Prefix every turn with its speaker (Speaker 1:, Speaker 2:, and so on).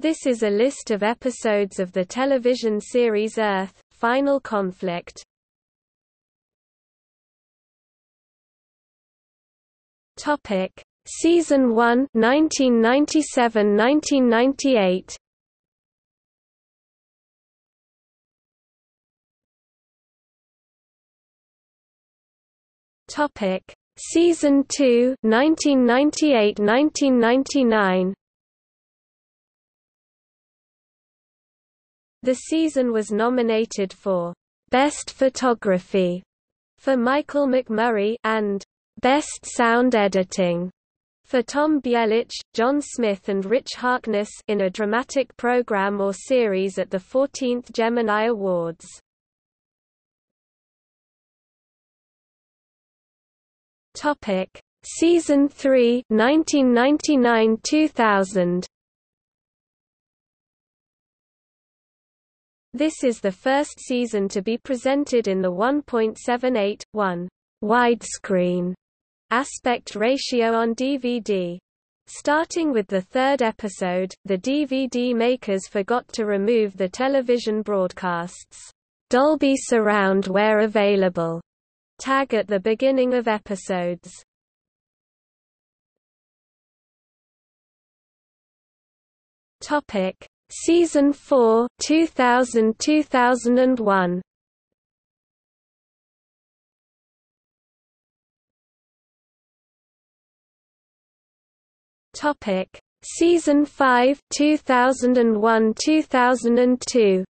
Speaker 1: This is a list of episodes of the television series Earth, Final Conflict. Topic: Season 1, 1997-1998. Topic: Season 2, 1998-1999. The season was nominated for Best Photography for Michael McMurray and Best Sound Editing for Tom Bjelic, John Smith and Rich Harkness in a dramatic program or series at the 14th Gemini Awards. Topic: Season 3, 1999-2000. This is the first season to be presented in the 1.78:1 widescreen aspect ratio on DVD. Starting with the third episode, the DVD makers forgot to remove the television broadcasts Dolby Surround where available tag at the beginning of episodes. Topic Season 4 2000-2001 Topic. Season 5 2001-2002